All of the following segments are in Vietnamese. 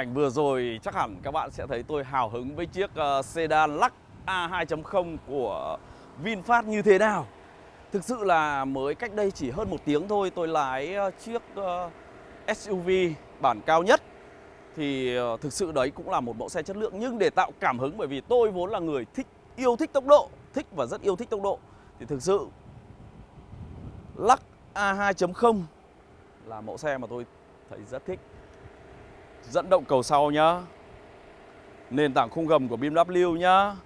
ảnh vừa rồi chắc hẳn các bạn sẽ thấy tôi hào hứng với chiếc uh, sedan Lux A 2.0 của VinFast như thế nào. Thực sự là mới cách đây chỉ hơn một tiếng thôi tôi lái uh, chiếc ờ, uh, SUV bản cao nhất. Thì uh, thực sự đấy cũng là một mẫu xe chất lượng nhưng để tạo cảm hứng bởi vì tôi vốn là người thích yêu thích tốc độ, thích và rất yêu thích tốc độ. Thì thực sự Lux A 2.0 là mẫu xe mà tôi thấy rất thích dẫn động cầu sau nhá. Nền tảng khung gầm của BMW nhá.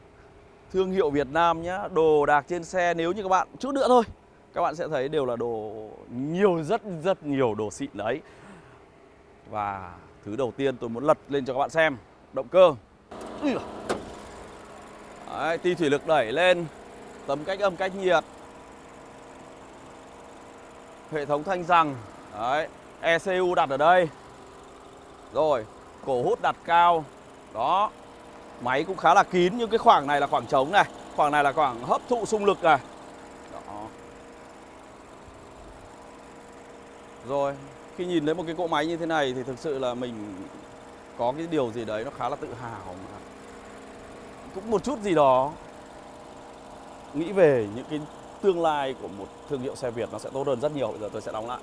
Thương hiệu Việt Nam nhá. Đồ đạc trên xe nếu như các bạn chút nữa thôi. Các bạn sẽ thấy đều là đồ nhiều rất rất nhiều đồ xịn đấy. Và thứ đầu tiên tôi muốn lật lên cho các bạn xem. Động cơ. Đấy, ti thủy lực đẩy lên. Tấm cách âm cách nhiệt. Hệ thống thanh rằng. Đấy ECU đặt ở đây rồi, cổ hút đặt cao. Đó Máy cũng khá là kín nhưng cái khoảng này là khoảng trống này. Khoảng này là khoảng hấp thụ xung lực này. Đó. Rồi Khi nhìn thấy một cái cỗ máy như thế này Thì thực sự là mình Có cái điều gì đấy nó khá là tự hào mà. Cũng một chút gì đó Nghĩ về những cái tương lai của một thương hiệu xe Việt nó sẽ tốt hơn rất nhiều. Bây giờ tôi sẽ đóng lại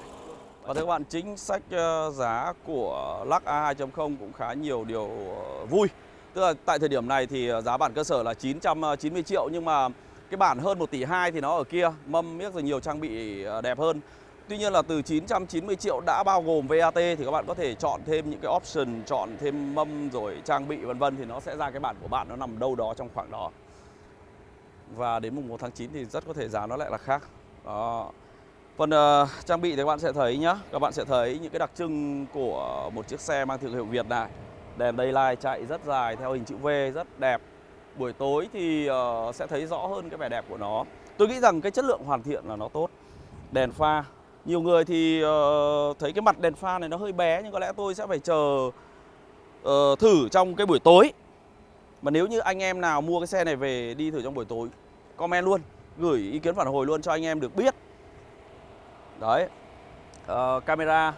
và thưa các bạn, chính sách ờ, giá của Lux A2.0 cũng khá nhiều điều ờ, vui. Tức là tại thời điểm này thì ờ, giá bản cơ sở là 990 triệu nhưng mà cái bản hơn 1 tỷ 2 thì nó ở kia, mâm miếc rồi nhiều trang bị đẹp hơn. Tuy nhiên là từ 990 triệu đã bao gồm VAT thì các bạn có thể chọn thêm những cái option, chọn thêm mâm rồi trang bị vân vân thì nó sẽ ra cái bản của bạn nó nằm đâu đó trong khoảng đó. Và đến mùng 1 tháng 9 thì rất có thể giá nó lại là khác. Đó. Phần uh, ờ, trang bị thì các bạn sẽ thấy nhá. Các bạn sẽ thấy những cái đặc trưng của một chiếc xe mang thương hiệu Việt này. Đèn daylight chạy rất dài theo hình chữ V rất đẹp. Buổi tối thì uh, sẽ thấy rõ hơn cái vẻ đẹp của nó. Tôi nghĩ rằng cái chất lượng hoàn thiện là nó tốt. Đèn pha. Nhiều người thì uh, thấy cái mặt đèn pha này nó hơi bé Nhưng có lẽ tôi sẽ phải chờ uh, thử trong cái buổi tối. Mà nếu như anh em nào mua cái xe này về đi thử trong buổi tối Comment luôn Gửi ý kiến phản hồi luôn cho anh em được biết. Đấy. Uh, Camera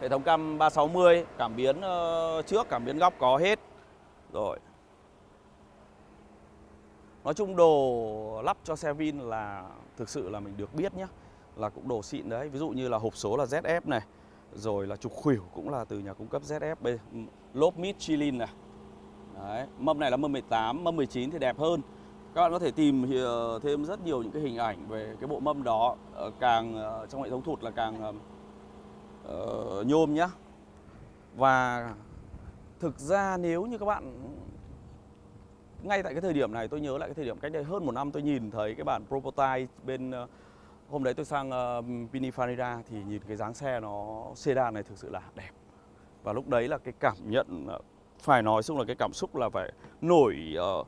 Hệ thống cam 360 Cảm biến uh, trước, cảm biến góc có hết. Rồi. Nói chung đồ lắp cho xe Vin là Thực sự là mình được biết nhé Là cũng đồ xịn đấy. Ví dụ như là hộp số là ZF này Rồi là trục khuỷu cũng là từ nhà cung cấp ZF lốp Lốp Michelin này. Đấy, mâm này là mâm 18, mâm 19 thì đẹp hơn các bạn có thể tìm ờ, thêm rất nhiều những cái hình ảnh về cái bộ mâm đó càng ờ, trong hệ thống thụt là càng uh, nhôm nhá. Và thực ra nếu như các bạn ngay tại cái thời điểm này tôi nhớ lại cái thời điểm cách đây hơn một năm tôi nhìn thấy cái bản prototype bên hôm đấy tôi sang uh, Pininfarina thì nhìn cái dáng xe nó sedan này thực sự là đẹp. Và lúc đấy là cái cảm nhận phải nói chung là cái cảm xúc là phải nổi uh,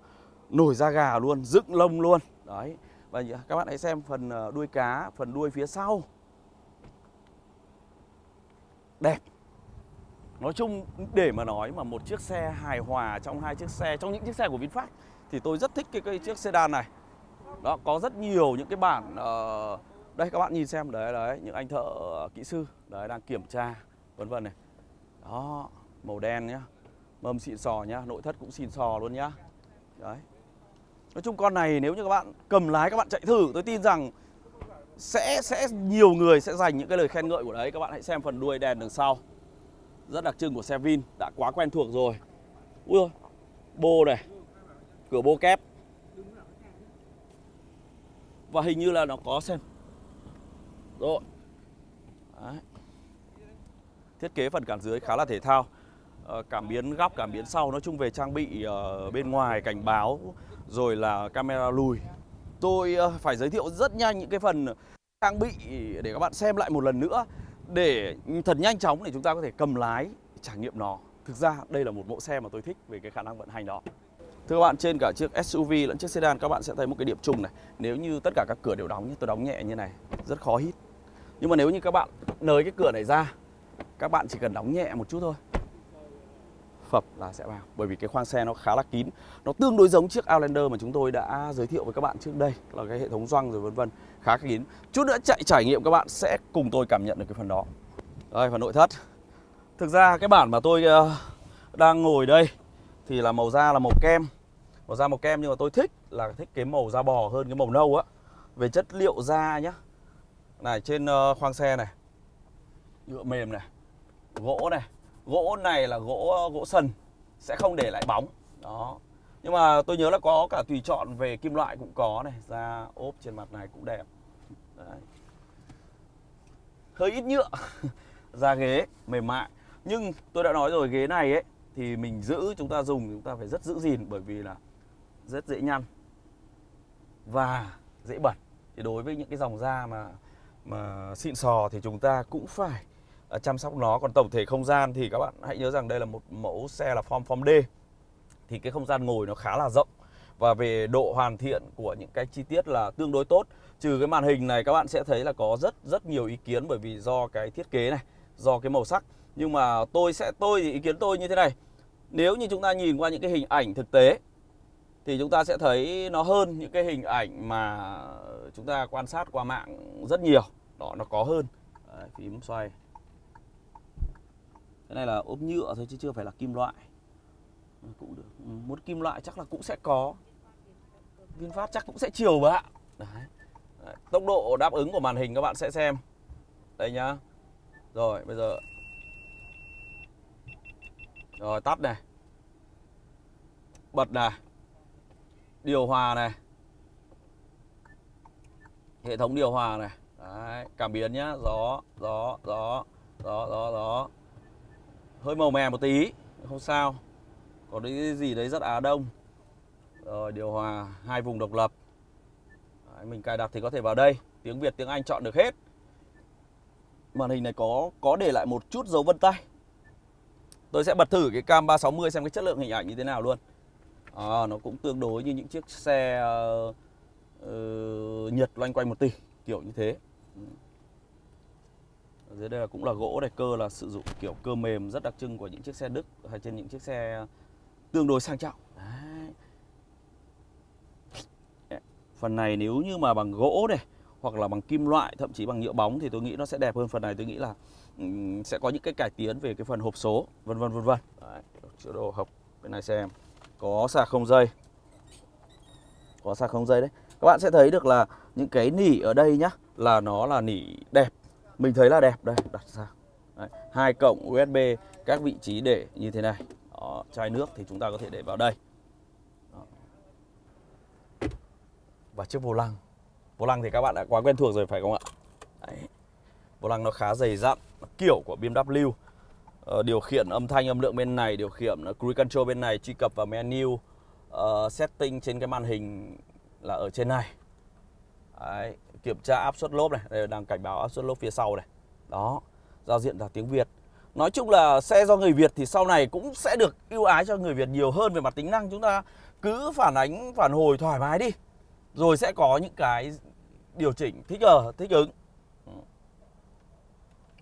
nổi da gà luôn, dựng lông luôn. Đấy. Và các bạn hãy xem phần ờ, đuôi cá, phần đuôi phía sau. Đẹp. Nói chung để mà nói mà một chiếc xe hài hòa trong hai chiếc xe, trong những chiếc xe của VinFast thì tôi rất thích cái, cái chiếc sedan này. Đó, có rất nhiều những cái bản uh, đây các bạn nhìn xem đấy đấy những anh thợ ờ, kỹ sư đấy đang kiểm tra vân vân này. Đó, màu đen nhá. Mâm xịn sò nhá, nội thất cũng xịn sò luôn nhá. Đấy. Nói chung con này nếu như các bạn cầm lái các bạn chạy thử tôi tin rằng sẽ sẽ nhiều người sẽ dành những cái lời khen ngợi của đấy. Các bạn hãy xem phần đuôi đèn đằng sau. Rất đặc trưng của xe Vin, đã quá quen thuộc rồi. Ui ơi, bô này. Cửa bô kép. Và hình như là nó có xem. Rồi. Đấy. Thiết kế phần cản dưới khá là thể thao. Ờ, cảm biến góc, cảm biến sau nói chung về trang bị ờ, bên ngoài cảnh báo rồi là camera lùi. Tôi ờ, phải giới thiệu rất nhanh những cái phần trang bị để các bạn xem lại một lần nữa để thật nhanh chóng để chúng ta có thể cầm lái trải nghiệm nó. Thực ra đây là một mẫu xe mà tôi thích về cái khả năng vận hành đó. Thưa các bạn, trên cả chiếc SUV lẫn chiếc sedan các bạn sẽ thấy một cái điểm chung này. Nếu như tất cả các cửa đều đóng, tôi đóng nhẹ như này, rất khó hít. Nhưng mà nếu như các bạn nới cái cửa này ra, các bạn chỉ cần đóng nhẹ một chút thôi phập là sẽ vào. Bởi vì cái khoang xe nó khá là kín. Nó tương đối giống chiếc Outlander mà chúng tôi đã giới thiệu với các bạn trước đây là cái hệ thống gioăng rồi vân vân khá kín. Chút nữa chạy trải nghiệm các bạn sẽ cùng tôi cảm nhận được cái phần đó. Đây phần nội thất. Thực ra cái bản mà tôi uh, đang ngồi đây thì là màu da là màu kem. Màu da màu kem nhưng mà tôi thích là thích cái màu da bò hơn cái màu nâu á. Về chất liệu da nhá. Này trên uh, khoang xe này nhựa mềm này gỗ này gỗ này là gỗ ờ, gỗ sần, sẽ không để lại bóng. Đó. Nhưng mà tôi nhớ là có cả tùy chọn về kim loại cũng có này, da ốp trên mặt này cũng đẹp. Đấy. hơi ít nhựa, da ghế mềm mại. Nhưng tôi đã nói rồi, ghế này ấy, thì mình giữ, chúng ta dùng, chúng ta phải rất giữ gìn bởi vì là rất dễ nhăn và dễ bẩn. Thì đối với những cái dòng da mà mà xịn sò thì chúng ta cũng phải Ờ, chăm sóc nó. Còn tổng thể không gian thì các bạn hãy nhớ rằng đây là một mẫu xe là form form D. Thì cái không gian ngồi nó khá là rộng. Và về độ hoàn thiện của những cái chi tiết là tương đối tốt. Trừ cái màn hình này các bạn sẽ thấy là có rất rất nhiều ý kiến bởi vì do cái thiết kế này do cái màu sắc. Nhưng mà tôi sẽ tôi thì ý kiến tôi như thế này. Nếu như chúng ta nhìn qua những cái hình ảnh thực tế thì chúng ta sẽ thấy nó hơn những cái hình ảnh mà chúng ta quan sát qua mạng rất nhiều. Đó nó có hơn. Đấy, phím xoay cái này là ốp nhựa thôi chứ chưa phải là kim loại. Cũng được. Ừ, muốn kim loại chắc là cũng sẽ có. VinFast chắc cũng sẽ chiều bạn Đấy. Đấy. tốc độ đáp ứng của màn hình các bạn sẽ xem. Đây nhá. Rồi bây giờ. Rồi tắt này. Bật này. Điều hòa này. Hệ thống điều hòa này. Đấy, cảm biến nhá. Gió gió gió gió gió gió hơi màu mè một tí không sao. Có cái gì đấy rất á đông. Rồi điều hòa hai vùng độc lập. Đấy, mình cài đặt thì có thể vào đây. Tiếng Việt tiếng Anh chọn được hết. Màn hình này có có để lại một chút dấu vân tay. Tôi sẽ bật thử cái cam 360 xem cái chất lượng hình ảnh như thế nào luôn. À, nó cũng tương đối như những chiếc xe uh, uh, Nhật loanh quanh một tỷ kiểu như thế. Ừ dưới đây là cũng là gỗ này cơ là sử dụng kiểu cơ mềm rất đặc trưng của những chiếc xe Đức hay trên những chiếc xe tương đối sang trọng. Đấy. phần này nếu như mà bằng gỗ này hoặc là bằng kim loại thậm chí bằng nhựa bóng thì tôi nghĩ nó sẽ đẹp hơn phần này. Tôi nghĩ là um, sẽ có những cái cải tiến về cái phần hộp số vân vân vân vân. Chữa đồ hộp bên này xem. Có sạc không dây. Có sạc không dây đấy. Các bạn sẽ thấy được là những cái nỉ ở đây nhá là nó là nỉ đẹp mình thấy là đẹp đây đặt ra đấy. hai cổng USB các vị trí để như thế này Đó, chai nước thì chúng ta có thể để vào đây Đó. và chiếc vô lăng vô lăng thì các bạn đã quá quen thuộc rồi phải không ạ đấy. vô lăng nó khá dày dặn kiểu của BMW uh, ờ, điều khiển âm thanh âm lượng bên này điều khiển ờ, cruise control bên này truy cập vào menu uh, setting trên cái màn hình là ở trên này Đấy, kiểm tra áp suất lốp này đây đang cảnh báo áp suất lốp phía sau này. Đó giao diện là tiếng Việt. Nói chung là xe do người Việt thì sau này cũng sẽ được ưu ái cho người Việt nhiều hơn về mặt tính năng. Chúng ta cứ phản ánh phản hồi thoải mái đi rồi sẽ có những cái điều chỉnh. Thích ở thích ứng.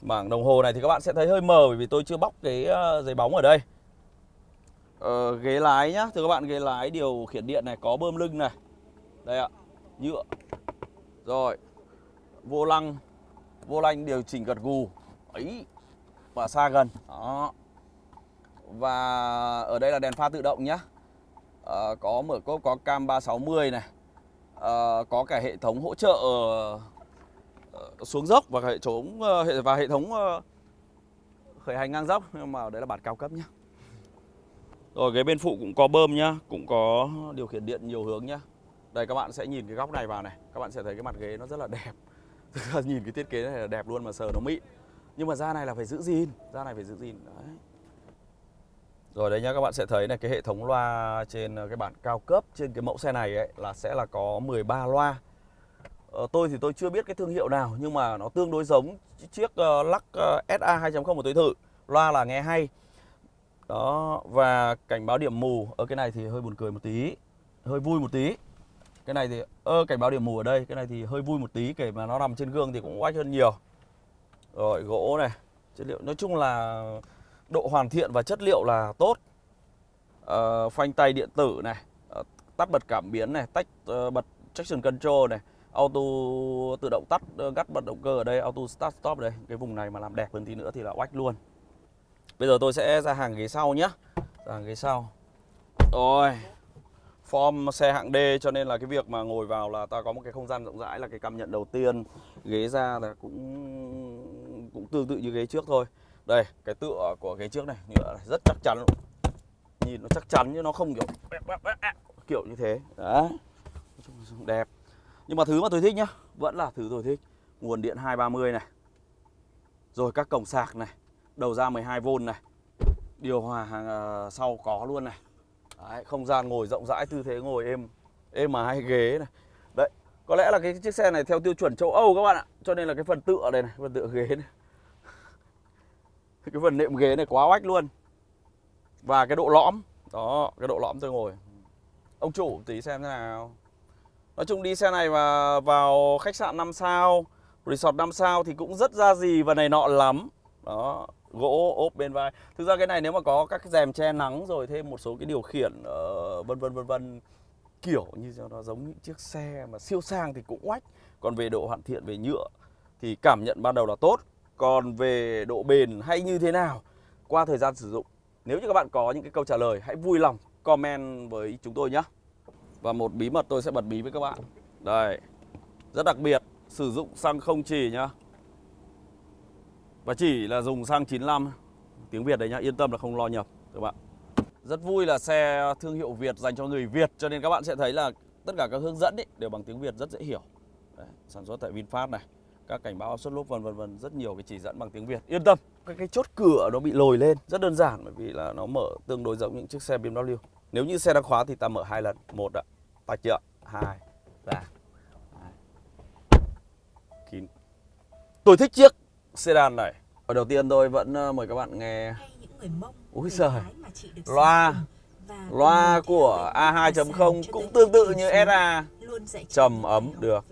Bảng đồng hồ này thì các bạn sẽ thấy hơi mờ bởi vì tôi chưa bóc cái ờ, giấy bóng ở đây. Ờ, Ghế lái nhá. Thưa các bạn ghế lái điều khiển điện này có bơm lưng này. Đây ạ Nhựa. Rồi Vô lăng Vô lăng điều chỉnh gật gù. Ấy Và xa gần. Đó. Và ở đây là đèn pha tự động nhá. À, Có mở cốp có cam 360 này. À, Có cả hệ thống hỗ trợ ờ, xuống dốc và hệ thống hệ và hệ thống khởi hành ngang dốc. Nhưng mà đấy là bản cao cấp nhá. Rồi ghế bên phụ cũng có bơm nhá, cũng có điều khiển điện nhiều hướng nhá. Đây các bạn sẽ nhìn cái góc này vào này, các bạn sẽ thấy cái mặt ghế nó rất là đẹp. nhìn cái thiết kế này là đẹp luôn mà sờ nó mịn. Nhưng mà da này là phải giữ gìn, da này phải giữ gìn đấy. Rồi đấy nhá các bạn sẽ thấy này cái hệ thống loa trên ờ, cái bản cao cấp trên cái mẫu xe này ấy là sẽ là có 13 loa Ờ, tôi thì tôi chưa biết cái thương hiệu nào nhưng mà nó tương đối giống chiếc uh, Lux uh, SA 2.0 mà tôi thử. Loa là nghe hay. Đó và cảnh báo điểm mù ở cái này thì hơi buồn cười một tí, hơi vui một tí. Cái này thì ơ cảnh báo điểm mù ở đây, cái này thì hơi vui một tí kể mà nó nằm trên gương thì cũng oách hơn nhiều. Rồi gỗ này, chất liệu. Nói chung là độ hoàn thiện và chất liệu là tốt. Uh, phanh tay điện tử này, uh, tắt bật cảm biến này, tách uh, bật traction control này auto tự động tắt gắt bật động cơ ở đây auto start stop đây. Cái vùng này mà làm đẹp hơn tí nữa thì là oách luôn. Bây giờ tôi sẽ ra hàng ghế sau nhé hàng ghế sau. Rồi. Form xe hạng D cho nên là cái việc mà ngồi vào là ta có một cái không gian rộng rãi là cái cảm nhận đầu tiên. Ghế ra là cũng cũng tương tự như ghế trước thôi. Đây, cái tựa của ghế trước này, nhựa này rất chắc chắn luôn. Nhìn nó chắc chắn chứ nó không kiểu kiểu như thế. Đấy. Đẹp. Nhưng mà thứ mà tôi thích nhá, vẫn là thứ tôi thích. Nguồn điện 230 này. Rồi các cổng sạc này. Đầu ra 12V này. Điều hòa hàng ờ, sau có luôn này. Đấy, không gian ngồi rộng rãi tư thế ngồi êm êm mà hai ghế này. Đấy có lẽ là cái chiếc xe này theo tiêu chuẩn châu Âu các bạn ạ. Cho nên là cái phần tựa đây này phần tựa ghế này. Cái phần nệm ghế này quá oách luôn. Và cái độ lõm đó cái độ lõm tôi ngồi. Ông chủ tí xem thế nào. Nói chung đi xe này mà vào khách sạn 5 sao resort 5 sao thì cũng rất ra gì và này nọ lắm. Đó gỗ ốp bên vai. Thực ra cái này nếu mà có các cái rèm che nắng rồi thêm một số cái điều khiển uh, vân vân vân vân kiểu như nó giống những chiếc xe mà siêu sang thì cũng oách. Còn về độ hoàn thiện về nhựa thì cảm nhận ban đầu là tốt. Còn về độ bền hay như thế nào qua thời gian sử dụng nếu như các bạn có những cái câu trả lời hãy vui lòng comment với chúng tôi nhé. Và một bí mật tôi sẽ bật bí với các bạn. Đây rất đặc biệt sử dụng xăng không chỉ nhá và chỉ là dùng xăng 95 Tiếng Việt đấy nhá, yên tâm là không lo nhập các bạn Rất vui là xe thương hiệu Việt dành cho người Việt Cho nên các bạn sẽ thấy là tất cả các hướng dẫn ấy, đều bằng tiếng Việt rất dễ hiểu. Đấy, Sản xuất tại VinFast này các cảnh báo xuất suất lốp vân vân vân rất nhiều cái chỉ dẫn bằng tiếng Việt. Yên tâm cái cái chốt cửa nó bị lồi lên rất đơn giản bởi vì là nó mở tương đối giống những chiếc xe BMW. Nếu như xe đang khóa thì ta mở hai lần một ạ tạch chưa hai và kín tôi thích chiếc sedan này. Ở đầu tiên tôi vẫn ờ, mời các bạn nghe. Úi giời. Loa. Loa của A2.0 cũng tương tự như SA Trầm ấm được.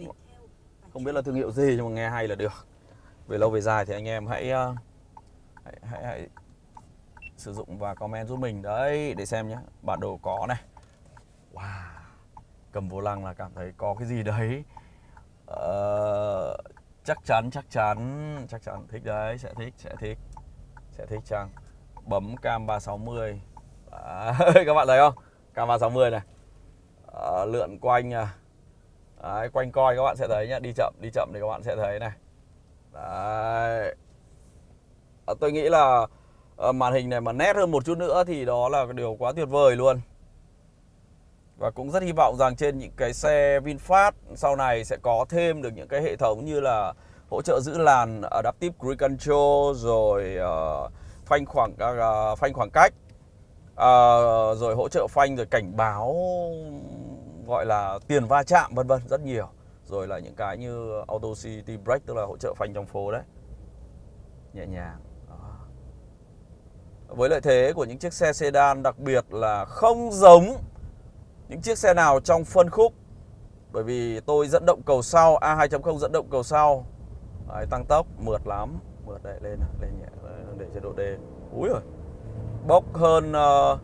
Không biết là thương hiệu gì nhưng mà nghe hay là được. Về lâu về dài thì anh em hãy ờ, hãy, hãy, hãy sử dụng và comment giúp mình đấy để xem nhé bản đồ có này. Wow. Cầm vô lăng là cảm thấy có cái gì đấy. Uh, chắc chắn chắc chắn. Chắc chắn. Thích đấy sẽ thích sẽ thích. Sẽ thích chăng? Bấm cam 360 à, các bạn thấy không? Cam 360 này. À, lượn quanh à. Đấy, quanh coi các bạn sẽ thấy nhá. Đi chậm đi chậm thì các bạn sẽ thấy này. Đấy. À, tôi nghĩ là ờ, màn hình này mà nét hơn một chút nữa thì đó là điều quá tuyệt vời luôn và cũng rất hy vọng rằng trên những cái xe VinFast sau này sẽ có thêm được những cái hệ thống như là hỗ trợ giữ làn Adaptive Cruise Control rồi uh, phanh khoảng uh, phanh khoảng cách uh, rồi hỗ trợ phanh rồi cảnh báo gọi là tiền va chạm vân vân rất nhiều. Rồi là những cái như Auto City Brake tức là hỗ trợ phanh trong phố đấy. Nhẹ nhàng với lợi thế của những chiếc xe sedan đặc biệt là không giống những chiếc xe nào trong phân khúc? Bởi vì tôi dẫn động cầu sau A2.0 dẫn động cầu sau. Đấy, tăng tốc mượt lắm. Mượt đấy lên lên nhẹ để chế độ D. Úi rồi bốc hơn uh,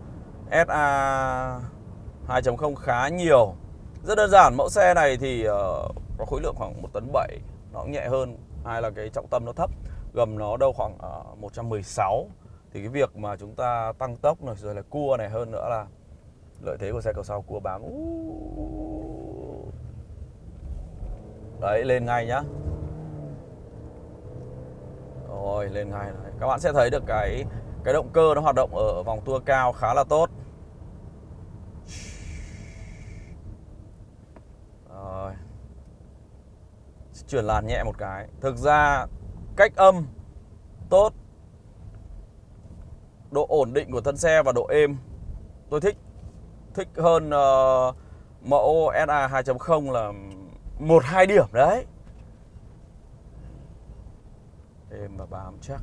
SA 2.0 khá nhiều. Rất đơn giản mẫu xe này thì ờ, uh, có khối lượng khoảng 1 tấn 7 nó cũng nhẹ hơn hai là cái trọng tâm nó thấp. Gầm nó đâu khoảng ờ, uh, 116 thì cái việc mà chúng ta tăng tốc này rồi là cua này hơn nữa là lợi thế của xe cầu sau cua bám. Đấy, lên ngay nhá. Rồi, lên ngay các bạn sẽ thấy được cái cái động cơ nó hoạt động ở vòng tua cao khá là tốt. Rồi. Chuyển làn nhẹ một cái. Thực ra, cách âm tốt, độ ổn định của thân xe và độ êm, tôi thích thích hơn uh, mẫu SA 2.0 là một hai điểm đấy. Êm và bám chắc.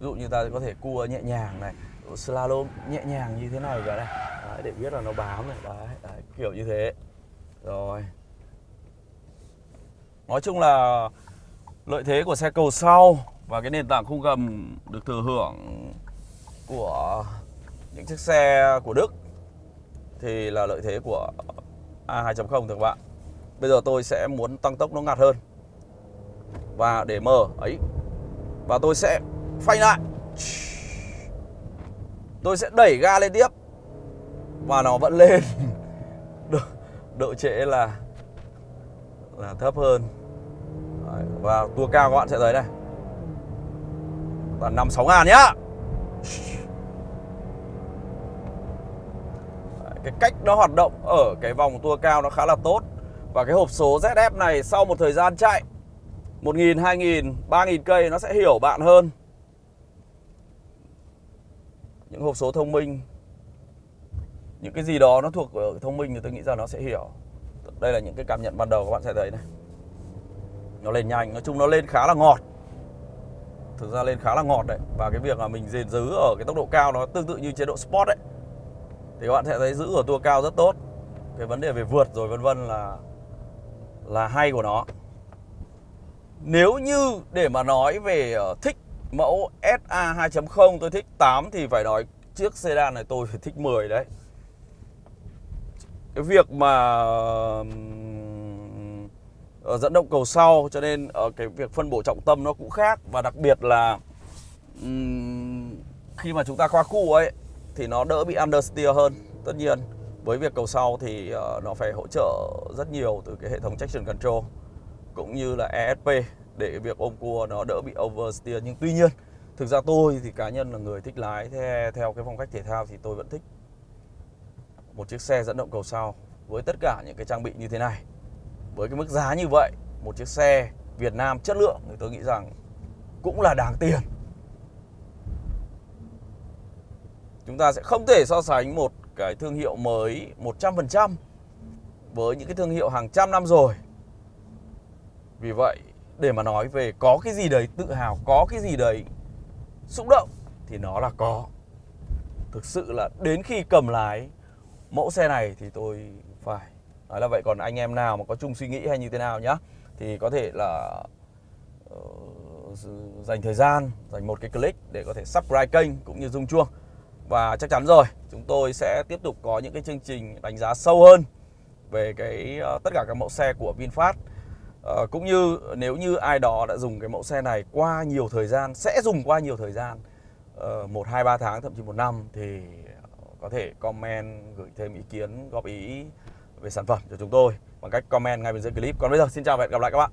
Ví dụ như ta có thể cua nhẹ nhàng này slalom nhẹ nhàng như thế này cả đây đấy, để biết là nó bám này. Đấy, đấy kiểu như thế. Rồi. Nói chung là lợi thế của xe cầu sau và cái nền tảng khung gầm được thừa hưởng của những chiếc xe của Đức thì là lợi thế của A2.0 thưa các bạn. Bây giờ tôi sẽ muốn tăng tốc nó ngặt hơn. Và để mở ấy và tôi sẽ phanh lại. tôi sẽ đẩy ga lên tiếp và nó vẫn lên độ, độ trễ là là thấp hơn Đấy, và tua cao các bạn sẽ thấy đây toàn năm sáu ngàn nhá cái cách nó hoạt động ở cái vòng tua cao nó khá là tốt. Và cái hộp số ZF này sau một thời gian chạy 1.000, 2.000, 3.000 cây nó sẽ hiểu bạn hơn. Những hộp số thông minh Những cái gì đó nó thuộc ở thông minh thì tôi nghĩ rằng nó sẽ hiểu. Đây là những cái cảm nhận ban đầu các bạn sẽ thấy này. Nó lên nhanh, nói chung nó lên khá là ngọt. Thực ra lên khá là ngọt đấy. Và cái việc mà mình gìn giữ ở cái tốc độ cao nó tương tự như chế độ Sport đấy. Thì các bạn sẽ thấy giữ ở tua cao rất tốt. Cái vấn đề về vượt rồi vân vân là là hay của nó. Nếu như để mà nói về ờ, thích mẫu SA 2.0 tôi thích 8 thì phải nói chiếc sedan này tôi phải thích 10 đấy. Cái việc mà ờ, dẫn động cầu sau, cho nên ở cái việc phân bổ trọng tâm nó cũng khác. Và đặc biệt là khi mà chúng ta qua khu ấy thì nó đỡ bị understeer hơn. Tất nhiên với việc cầu sau thì ờ, nó phải hỗ trợ rất nhiều từ cái hệ thống traction control cũng như là ESP để việc ôm cua nó đỡ bị oversteer nhưng tuy nhiên thực ra tôi thì cá nhân là người thích lái theo, theo cái phong cách thể thao thì tôi vẫn thích một chiếc xe dẫn động cầu sau với tất cả những cái trang bị như thế này. Với cái mức giá như vậy một chiếc xe Việt Nam chất lượng thì tôi nghĩ rằng cũng là đáng tiền. Chúng ta sẽ không thể so sánh một cái thương hiệu mới 100% với những cái thương hiệu hàng trăm năm rồi. Vì vậy để mà nói về có cái gì đấy tự hào có cái gì đấy xúc động thì nó là có. Thực sự là đến khi cầm lái mẫu xe này thì tôi phải nói là vậy. Còn anh em nào mà có chung suy nghĩ hay như thế nào nhá thì có thể là uh, dành thời gian dành một cái click để có thể subscribe kênh cũng như rung chuông và chắc chắn rồi chúng tôi sẽ tiếp tục có những cái chương trình đánh giá sâu hơn về cái ờ, tất cả các mẫu xe của VinFast. À, cũng như nếu như ai đó đã dùng cái mẫu xe này qua nhiều thời gian sẽ dùng qua nhiều thời gian uh, một hai ba tháng thậm chí một năm thì có thể comment gửi thêm ý kiến góp ý về sản phẩm cho chúng tôi bằng cách comment ngay bên dưới clip. Còn bây giờ xin chào và hẹn gặp lại các bạn.